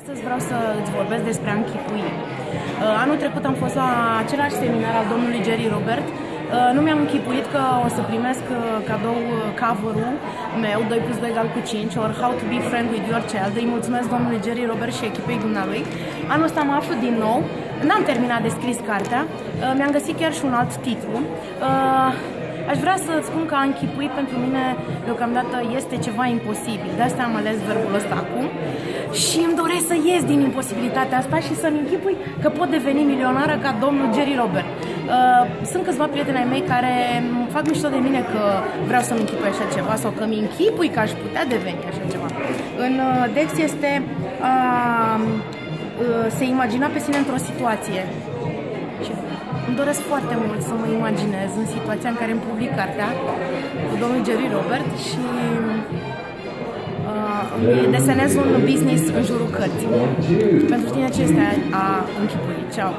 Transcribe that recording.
Astăzi vreau să îți vorbesc despre a închipui. Uh, anul trecut am fost la același seminar al domnului Jerry Robert. Uh, nu mi-am închipuit că o să primesc uh, cadou cover-ul meu, 2 plus 2 egal cu 5, or How to be friend with your child. Îi mulțumesc domnului Jerry Robert și echipei dumnealui. Anul ăsta mă aflu din nou. N-am terminat de scris cartea. Mi-am găsit chiar și un alt titlu. Aș vrea să spun că a închipuit pentru mine deocamdată este ceva imposibil. De asta am ales verbul ăsta acum și îmi doresc să ies din imposibilitatea asta și să-mi închipui că pot deveni milionară ca domnul Jerry Robert. Uh, sunt câțiva prieteni ai mei care fac mișto de mine că vreau să-mi închipui așa ceva sau că mi închipui că aș putea deveni așa ceva. În uh, Dex este a uh, se imagina pe sine într-o situație și îmi doresc foarte mult să mă imaginez în situația în care îmi public cartea cu domnul Jerry Robert și uh, desenez un business în jurul cărții. Pentru tine ce este a închipui? Ceau!